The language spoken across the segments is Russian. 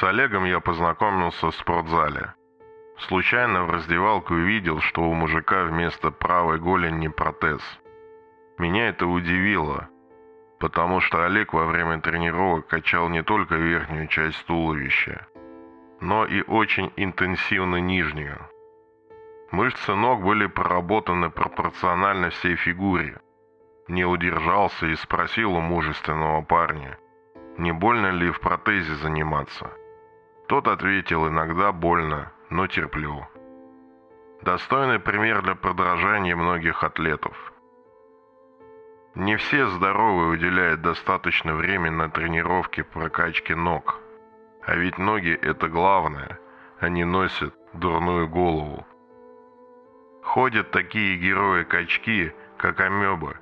С Олегом я познакомился в спортзале. Случайно в раздевалке увидел, что у мужика вместо правой голени протез. Меня это удивило, потому что Олег во время тренировок качал не только верхнюю часть туловища, но и очень интенсивно нижнюю. Мышцы ног были проработаны пропорционально всей фигуре. Не удержался и спросил у мужественного парня, не больно ли в протезе заниматься. Тот ответил, иногда больно, но терплю. Достойный пример для подражания многих атлетов. Не все здоровые уделяют достаточно времени на тренировки прокачки ног. А ведь ноги – это главное, они носят дурную голову. Ходят такие герои-качки, как амебы,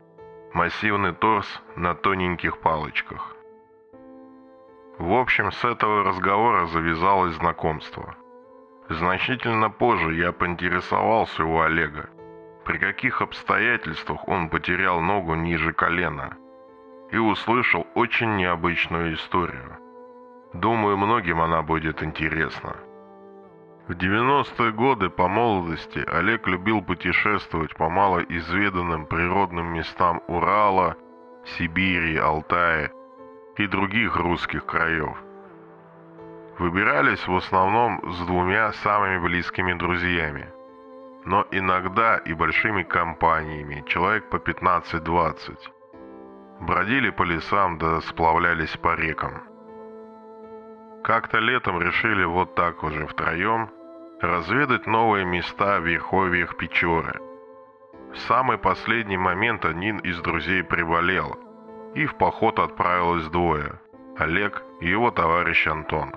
массивный торс на тоненьких палочках. В общем, с этого разговора завязалось знакомство. Значительно позже я поинтересовался у Олега, при каких обстоятельствах он потерял ногу ниже колена, и услышал очень необычную историю. Думаю, многим она будет интересна. В 90-е годы по молодости Олег любил путешествовать по малоизведанным природным местам Урала, Сибири, Алтая и других русских краев. Выбирались в основном с двумя самыми близкими друзьями, но иногда и большими компаниями, человек по 15-20. Бродили по лесам да сплавлялись по рекам. Как-то летом решили вот так уже втроем разведать новые места в верховьях Печоры. В самый последний момент один из друзей приболел – и в поход отправилось двое – Олег и его товарищ Антон.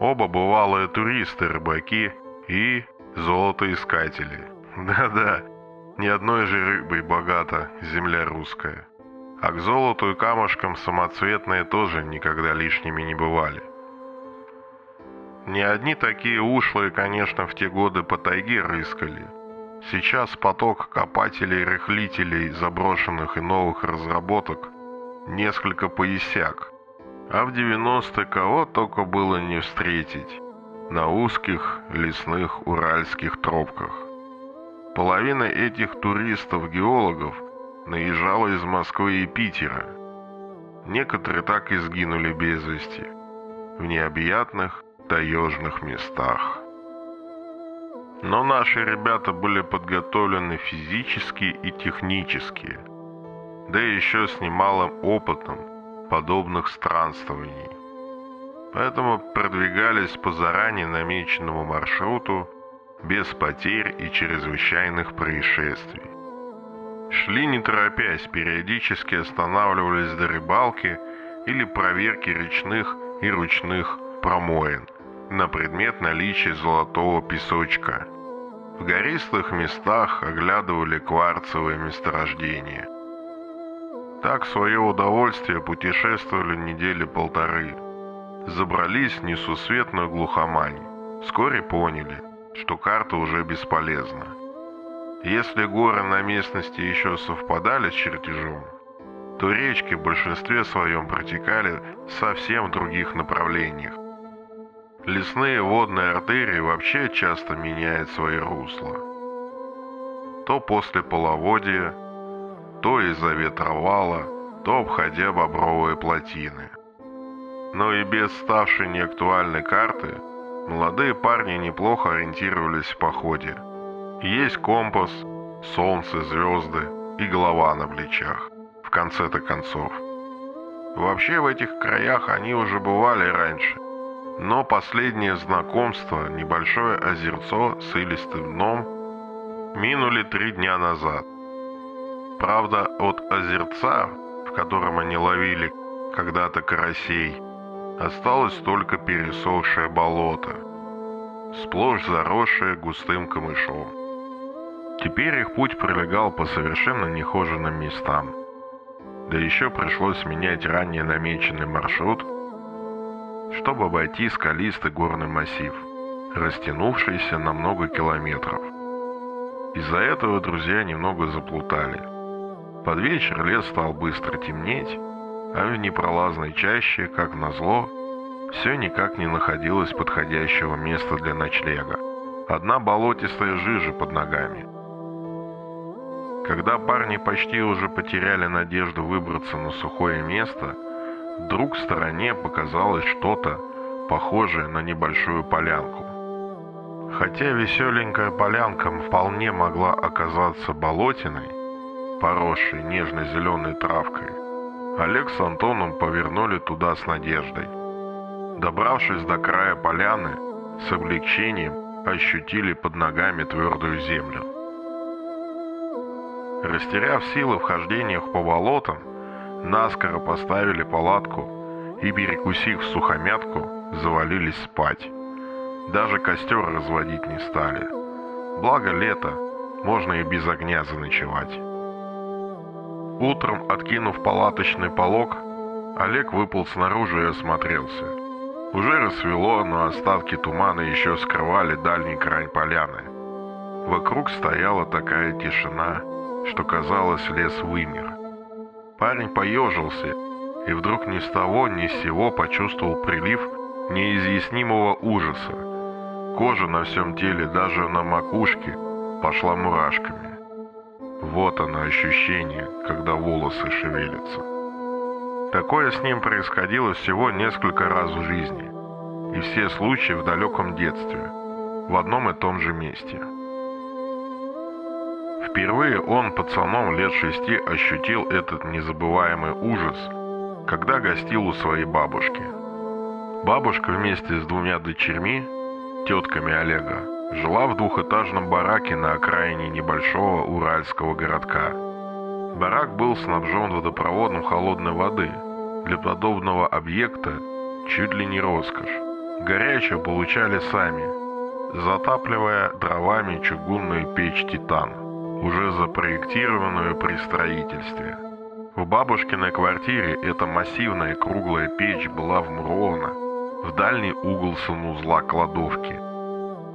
Оба бывалые туристы, рыбаки и золотоискатели. Да-да, ни одной же рыбой богата земля русская. А к золоту и камушкам самоцветные тоже никогда лишними не бывали. Не одни такие ушлые, конечно, в те годы по тайге рыскали. Сейчас поток копателей-рыхлителей заброшенных и новых разработок несколько поясяк. А в 90-е кого только было не встретить на узких лесных уральских тропках. Половина этих туристов-геологов наезжала из Москвы и Питера. Некоторые так и сгинули без вести в необъятных таежных местах. Но наши ребята были подготовлены физически и технически – да еще с немалым опытом подобных странствований. Поэтому продвигались по заранее намеченному маршруту без потерь и чрезвычайных происшествий. Шли не торопясь, периодически останавливались до рыбалки или проверки речных и ручных промоин на предмет наличия золотого песочка. В гористых местах оглядывали кварцевые месторождения. Так в свое удовольствие путешествовали недели полторы. Забрались в несусветную глухомань. Вскоре поняли, что карта уже бесполезна. Если горы на местности еще совпадали с чертежом, то речки в большинстве своем протекали совсем в других направлениях. Лесные водные артерии вообще часто меняют свои русла. То после половодья, то из-за ветровала, то обходя бобровые плотины. Но и без ставшей неактуальной карты, молодые парни неплохо ориентировались в походе. Есть компас, солнце, звезды и голова на плечах, в конце-то концов. Вообще в этих краях они уже бывали раньше, но последнее знакомство, небольшое озерцо с илистым дном, минули три дня назад. Правда, от озерца, в котором они ловили когда-то карасей, осталось только пересохшее болото, сплошь заросшее густым камышом. Теперь их путь пролегал по совершенно нехоженным местам. Да еще пришлось менять ранее намеченный маршрут, чтобы обойти скалистый горный массив, растянувшийся на много километров. Из-за этого друзья немного заплутали – под вечер лес стал быстро темнеть, а в непролазной чаще, как назло, Все никак не находилось подходящего места для ночлега. Одна болотистая жижа под ногами. Когда парни почти уже потеряли надежду выбраться на сухое место, вдруг в стороне показалось что-то, похожее на небольшую полянку. Хотя веселенькая полянка вполне могла оказаться болотиной, поросшей нежно-зеленой травкой, Олег с Антоном повернули туда с надеждой. Добравшись до края поляны, с облегчением ощутили под ногами твердую землю. Растеряв силы в хождениях по болотам, наскоро поставили палатку и, перекусив сухомятку, завалились спать. Даже костер разводить не стали. Благо лето, можно и без огня заночевать. Утром, откинув палаточный полог, Олег выпал снаружи и осмотрелся. Уже рассвело, но остатки тумана еще скрывали дальний край поляны. Вокруг стояла такая тишина, что казалось, лес вымер. Парень поежился и вдруг ни с того ни с сего почувствовал прилив неизъяснимого ужаса. Кожа на всем теле, даже на макушке, пошла мурашками. Вот оно ощущение, когда волосы шевелятся. Такое с ним происходило всего несколько раз в жизни, и все случаи в далеком детстве, в одном и том же месте. Впервые он пацаном лет шести ощутил этот незабываемый ужас, когда гостил у своей бабушки. Бабушка вместе с двумя дочерьми тетками Олега, жила в двухэтажном бараке на окраине небольшого уральского городка. Барак был снабжен водопроводом холодной воды. Для подобного объекта чуть ли не роскошь. Горячее получали сами, затапливая дровами чугунную печь «Титан», уже запроектированную при строительстве. В бабушкиной квартире эта массивная круглая печь была вмурована в дальний угол санузла кладовки.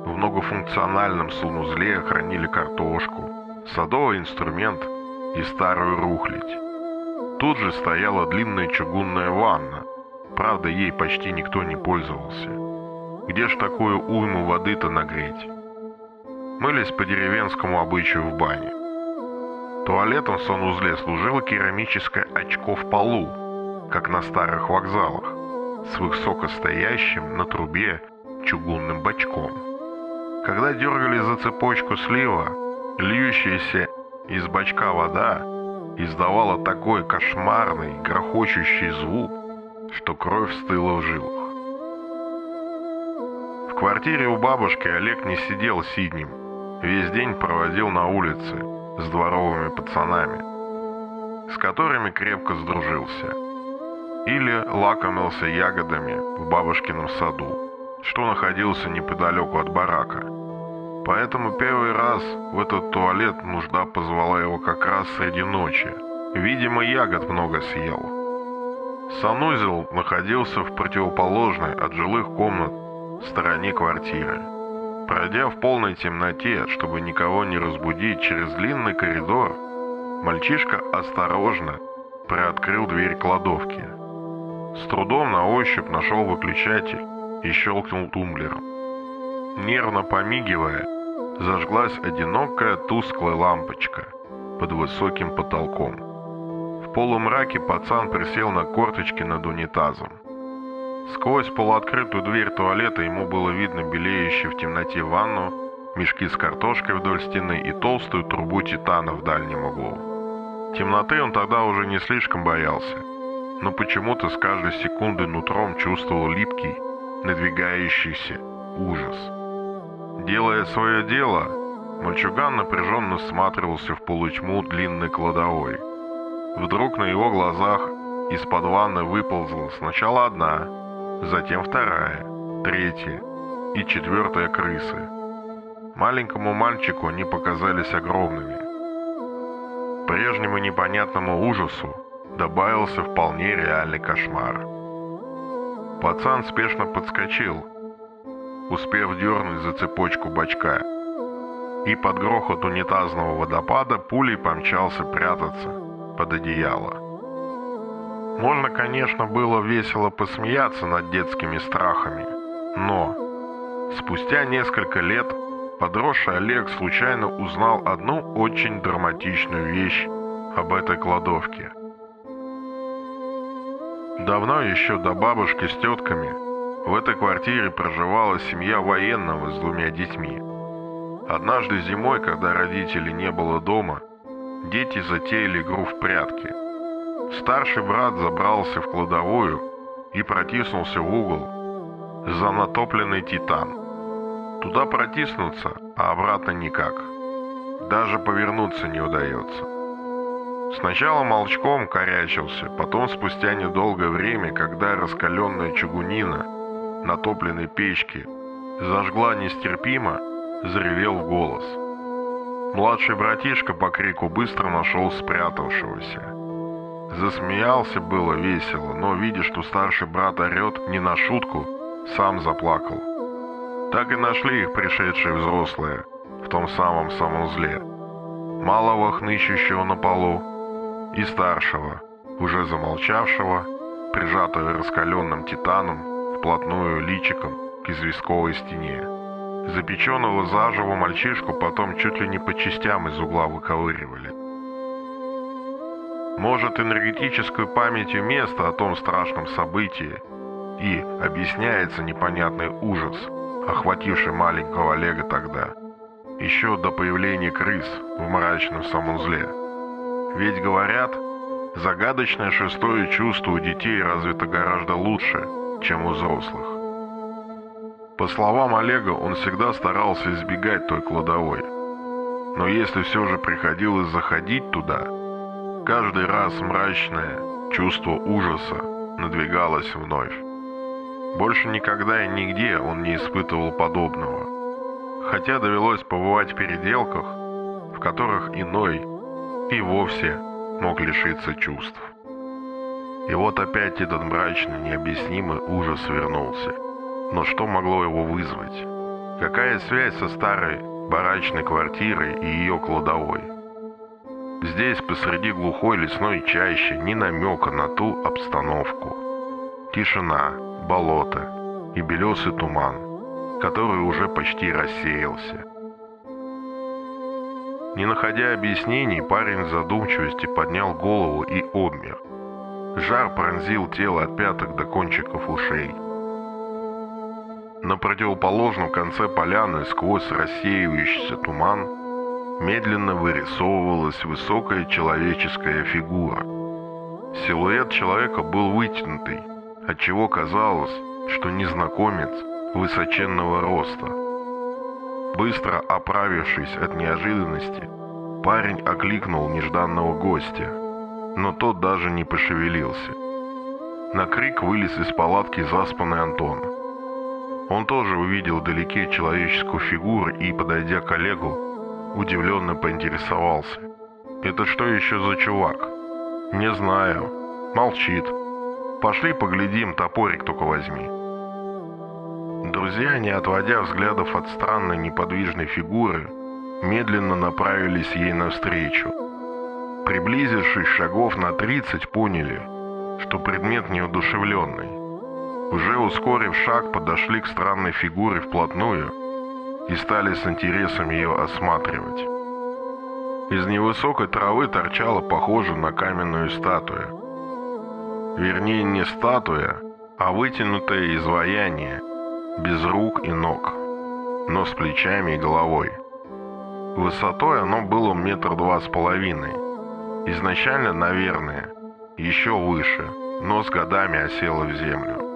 В многофункциональном санузле хранили картошку, садовый инструмент и старую рухлядь. Тут же стояла длинная чугунная ванна, правда ей почти никто не пользовался. Где ж такую уйму воды-то нагреть? Мылись по деревенскому обычаю в бане. Туалетом в санузле служило керамическое очко в полу, как на старых вокзалах с высокостоящим на трубе чугунным бачком. Когда дергали за цепочку слива, льющаяся из бачка вода издавала такой кошмарный, грохочущий звук, что кровь стыла в жилах. В квартире у бабушки Олег не сидел сиднем, весь день проводил на улице с дворовыми пацанами, с которыми крепко сдружился или лакомился ягодами в бабушкином саду, что находился неподалеку от барака. Поэтому первый раз в этот туалет нужда позвала его как раз среди ночи. Видимо, ягод много съел. Санузел находился в противоположной от жилых комнат стороне квартиры. Пройдя в полной темноте, чтобы никого не разбудить через длинный коридор, мальчишка осторожно приоткрыл дверь кладовки – с трудом на ощупь нашел выключатель и щелкнул тумблером. Нервно помигивая, зажглась одинокая тусклая лампочка под высоким потолком. В полумраке пацан присел на корточки над унитазом. Сквозь полуоткрытую дверь туалета ему было видно белеющую в темноте ванну, мешки с картошкой вдоль стены и толстую трубу титана в дальнем углу. Темноты он тогда уже не слишком боялся но почему-то с каждой секунды нутром чувствовал липкий, надвигающийся ужас. Делая свое дело, мальчуган напряженно всматривался в полутьму длинной кладовой. Вдруг на его глазах из-под ванны выползла сначала одна, затем вторая, третья и четвертая крысы. Маленькому мальчику они показались огромными. Прежнему непонятному ужасу добавился вполне реальный кошмар. Пацан спешно подскочил, успев дернуть за цепочку бачка, и под грохот унитазного водопада пулей помчался прятаться под одеяло. Можно, конечно, было весело посмеяться над детскими страхами, но спустя несколько лет подросший Олег случайно узнал одну очень драматичную вещь об этой кладовке. Давно еще до бабушки с тетками в этой квартире проживала семья военного с двумя детьми. Однажды зимой, когда родителей не было дома, дети затеяли игру в прятки. Старший брат забрался в кладовую и протиснулся в угол за натопленный титан. Туда протиснуться, а обратно никак. Даже повернуться не удается. Сначала молчком корячился, потом спустя недолгое время, когда раскаленная чугунина натопленной печки зажгла нестерпимо, заревел голос. Младший братишка по крику быстро нашел спрятавшегося. Засмеялся было весело, но, видя, что старший брат орет не на шутку, сам заплакал. Так и нашли их пришедшие взрослые в том самом санузле. Малого хнычущего на полу и старшего, уже замолчавшего, прижатого раскаленным титаном, вплотную личиком к известковой стене. Запеченного заживо мальчишку потом чуть ли не по частям из угла выковыривали. Может, энергетической памятью места о том страшном событии и объясняется непонятный ужас, охвативший маленького Олега тогда, еще до появления крыс в мрачном санузле. Ведь говорят, загадочное шестое чувство у детей развито гораздо лучше, чем у взрослых. По словам Олега, он всегда старался избегать той кладовой. Но если все же приходилось заходить туда, каждый раз мрачное чувство ужаса надвигалось вновь. Больше никогда и нигде он не испытывал подобного. Хотя довелось побывать в переделках, в которых иной и вовсе мог лишиться чувств. И вот опять этот мрачный, необъяснимый ужас вернулся. Но что могло его вызвать? Какая связь со старой барачной квартирой и ее кладовой? Здесь, посреди глухой лесной чащи, ни намека на ту обстановку. Тишина, болото и белесый туман, который уже почти рассеялся. Не находя объяснений, парень в задумчивости поднял голову и обмер. Жар пронзил тело от пяток до кончиков ушей. На противоположном конце поляны, сквозь рассеивающийся туман, медленно вырисовывалась высокая человеческая фигура. Силуэт человека был вытянутый, отчего казалось, что незнакомец высоченного роста – Быстро оправившись от неожиданности, парень окликнул нежданного гостя, но тот даже не пошевелился. На крик вылез из палатки заспанный Антон. Он тоже увидел вдалеке человеческую фигуру и, подойдя к Олегу, удивленно поинтересовался. «Это что еще за чувак?» «Не знаю. Молчит. Пошли поглядим, топорик только возьми». Друзья, не отводя взглядов от странной неподвижной фигуры, медленно направились ей навстречу. Приблизившись шагов на 30, поняли, что предмет неодушевленный. Уже ускорив шаг, подошли к странной фигуре вплотную и стали с интересом ее осматривать. Из невысокой травы торчала похоже на каменную статую. Вернее, не статуя, а вытянутое изваяние – без рук и ног, но с плечами и головой. Высотой оно было метр два с половиной. Изначально, наверное, еще выше, но с годами осело в землю.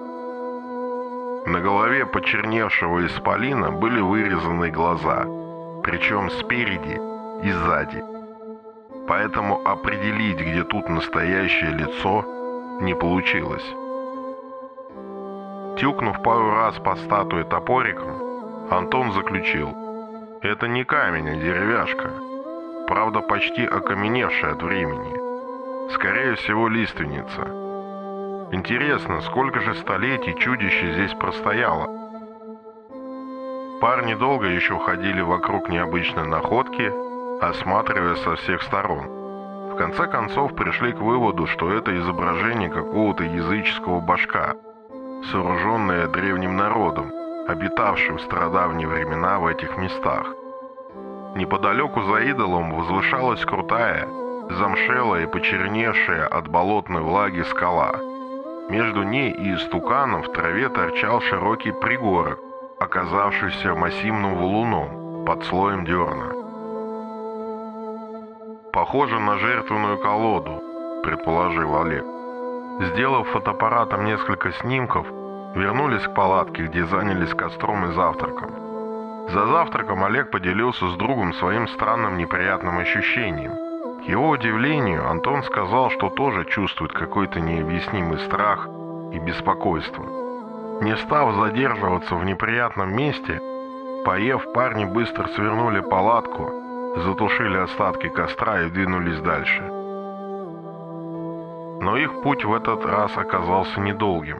На голове почерневшего исполина были вырезаны глаза, причем спереди и сзади. Поэтому определить, где тут настоящее лицо, не получилось. Тюкнув пару раз по статуе топориком, Антон заключил. Это не камень, а деревяшка. Правда, почти окаменевшая от времени. Скорее всего, лиственница. Интересно, сколько же столетий чудище здесь простояло? Парни долго еще ходили вокруг необычной находки, осматривая со всех сторон. В конце концов пришли к выводу, что это изображение какого-то языческого башка, сооруженное древним народом, обитавшим в стародавние времена в этих местах. Неподалеку за идолом возвышалась крутая, замшелая и почерневшая от болотной влаги скала. Между ней и истуканом в траве торчал широкий пригорок, оказавшийся массивным валуном под слоем дерна. «Похоже на жертвенную колоду», — предположил Олег. Сделав фотоаппаратом несколько снимков, вернулись к палатке, где занялись костром и завтраком. За завтраком Олег поделился с другом своим странным неприятным ощущением. К его удивлению, Антон сказал, что тоже чувствует какой-то необъяснимый страх и беспокойство. Не став задерживаться в неприятном месте, поев, парни быстро свернули палатку, затушили остатки костра и двинулись дальше. Но их путь в этот раз оказался недолгим.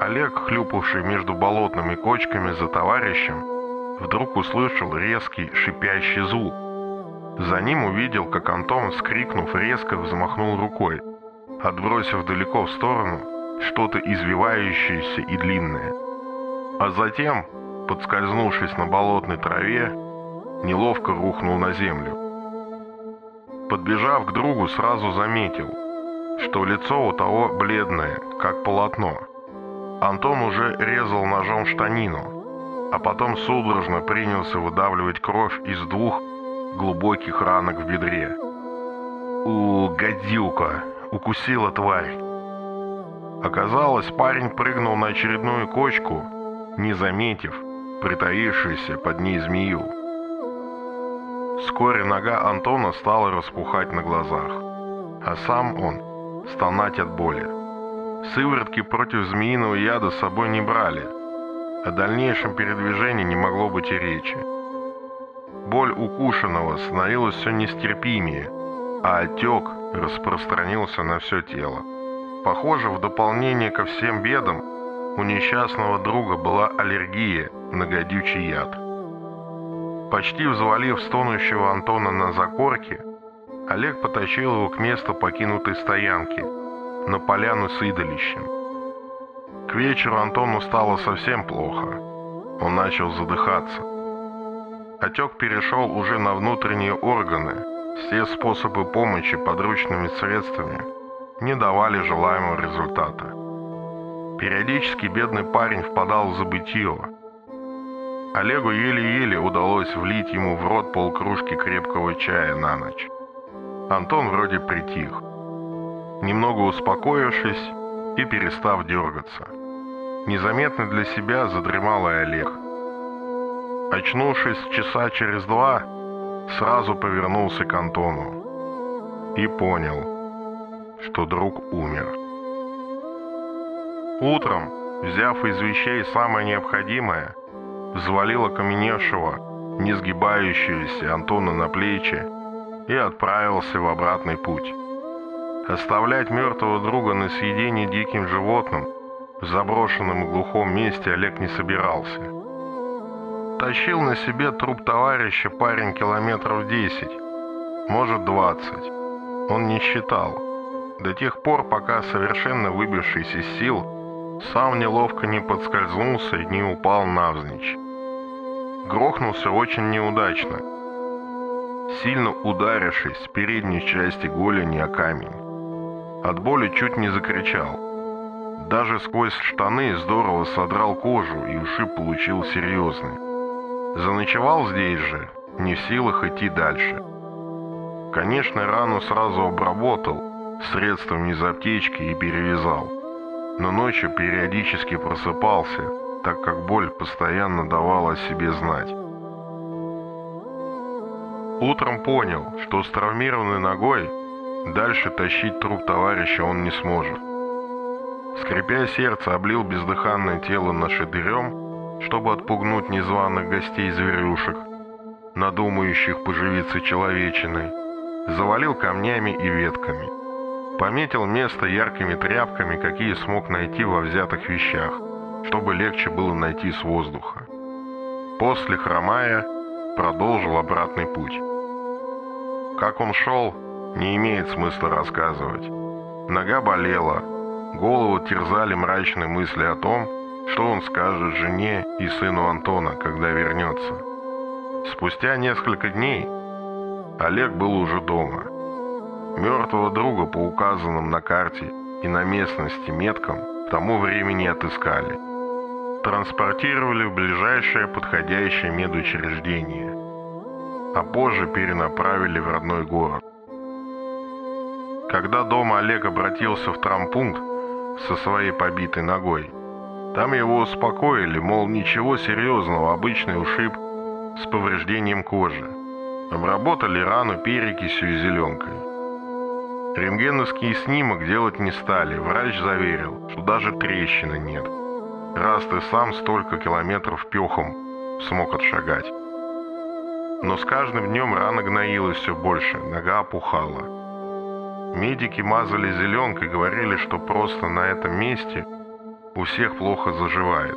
Олег, хлюпавший между болотными кочками за товарищем, вдруг услышал резкий шипящий звук. За ним увидел, как Антон, вскрикнув, резко взмахнул рукой, отбросив далеко в сторону что-то извивающееся и длинное. А затем, подскользнувшись на болотной траве, неловко рухнул на землю. Подбежав к другу, сразу заметил, что лицо у того бледное, как полотно. Антон уже резал ножом штанину, а потом судорожно принялся выдавливать кровь из двух глубоких ранок в бедре. «У, гадюка!» — укусила тварь. Оказалось, парень прыгнул на очередную кочку, не заметив притаившуюся под ней змею. Вскоре нога Антона стала распухать на глазах, а сам он стонать от боли. Сыворотки против змеиного яда с собой не брали. О дальнейшем передвижении не могло быть и речи. Боль укушенного становилась все нестерпимее, а отек распространился на все тело. Похоже, в дополнение ко всем бедам, у несчастного друга была аллергия на гадючий яд. Почти взвалив стонущего Антона на закорке, Олег потащил его к месту покинутой стоянки, на поляну с идолищем. К вечеру Антону стало совсем плохо. Он начал задыхаться. Отек перешел уже на внутренние органы. Все способы помощи подручными средствами не давали желаемого результата. Периодически бедный парень впадал в забытье, Олегу еле-еле удалось влить ему в рот полкружки крепкого чая на ночь. Антон вроде притих, немного успокоившись и перестав дергаться. Незаметно для себя задремал и Олег. Очнувшись часа через два, сразу повернулся к Антону и понял, что друг умер. Утром, взяв из вещей самое необходимое, взвалил окаменевшего, не сгибающегося Антона на плечи и отправился в обратный путь. Оставлять мертвого друга на съедение диким животным в заброшенном и глухом месте Олег не собирался. Тащил на себе труп товарища парень километров 10, может 20. Он не считал. До тех пор, пока совершенно выбившись из сил, сам неловко не подскользнулся и не упал навзничь грохнулся очень неудачно, сильно ударившись с передней части голени о камень. От боли чуть не закричал. Даже сквозь штаны здорово содрал кожу и ушиб получил серьезный. Заночевал здесь же, не в силах идти дальше. Конечно, рану сразу обработал, средством из аптечки и перевязал. Но ночью периодически просыпался, так как боль постоянно давала о себе знать. Утром понял, что с травмированной ногой дальше тащить труп товарища он не сможет. Скрипя сердце, облил бездыханное тело нашатырем, чтобы отпугнуть незваных гостей-зверюшек, надумающих поживиться человечиной, завалил камнями и ветками. Пометил место яркими тряпками, какие смог найти во взятых вещах – чтобы легче было найти с воздуха. После, хромая, продолжил обратный путь. Как он шел, не имеет смысла рассказывать. Нога болела, голову терзали мрачные мысли о том, что он скажет жене и сыну Антона, когда вернется. Спустя несколько дней Олег был уже дома. Мертвого друга по указанным на карте и на местности меткам к тому времени отыскали. Транспортировали в ближайшее подходящее медучреждение, а позже перенаправили в родной город. Когда дома Олег обратился в травмпункт со своей побитой ногой, там его успокоили, мол, ничего серьезного, обычный ушиб с повреждением кожи. Обработали рану перекисью и зеленкой. Рентгеновский снимок делать не стали, врач заверил, что даже трещины нет. Раз ты сам столько километров пехом смог отшагать. Но с каждым днем рана гноилась все больше, нога опухала. Медики мазали зеленкой, говорили, что просто на этом месте у всех плохо заживает.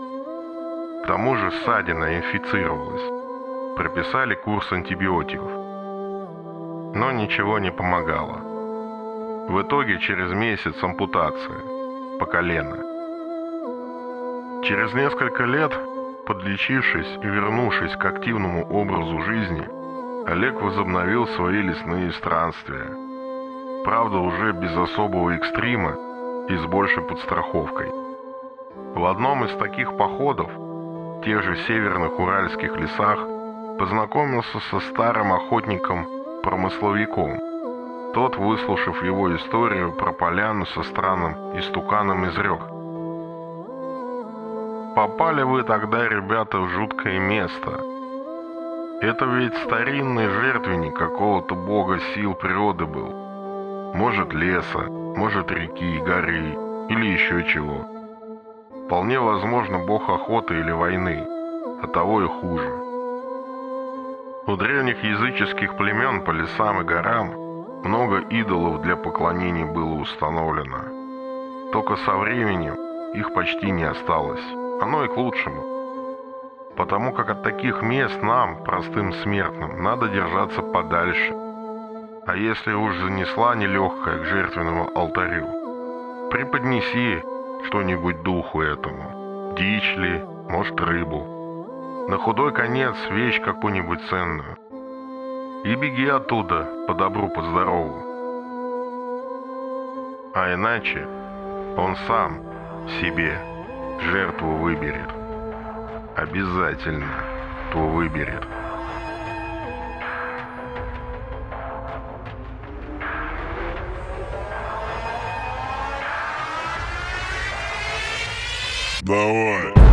К тому же ссадина инфицировалась. Прописали курс антибиотиков. Но ничего не помогало. В итоге через месяц ампутация по колено. Через несколько лет, подлечившись и вернувшись к активному образу жизни, Олег возобновил свои лесные странствия. Правда, уже без особого экстрима и с большей подстраховкой. В одном из таких походов, в тех же северных уральских лесах, познакомился со старым охотником-промысловиком. Тот, выслушав его историю про поляну со странным истуканом, изрек. «Попали вы тогда, ребята, в жуткое место. Это ведь старинный жертвенник какого-то бога сил природы был. Может, леса, может, реки, горы или еще чего». Вполне возможно бог охоты или войны, а того и хуже. У древних языческих племен по лесам и горам много идолов для поклонения было установлено. Только со временем их почти не осталось. Оно и к лучшему. Потому как от таких мест нам, простым смертным, надо держаться подальше. А если уж занесла нелегкая к жертвенному алтарю, преподнеси что-нибудь духу этому. Дичь ли, может, рыбу. На худой конец вещь какую-нибудь ценную. И беги оттуда, по добру, по здорову. А иначе он сам себе жертву выберет. Обязательно то выберет. Давай.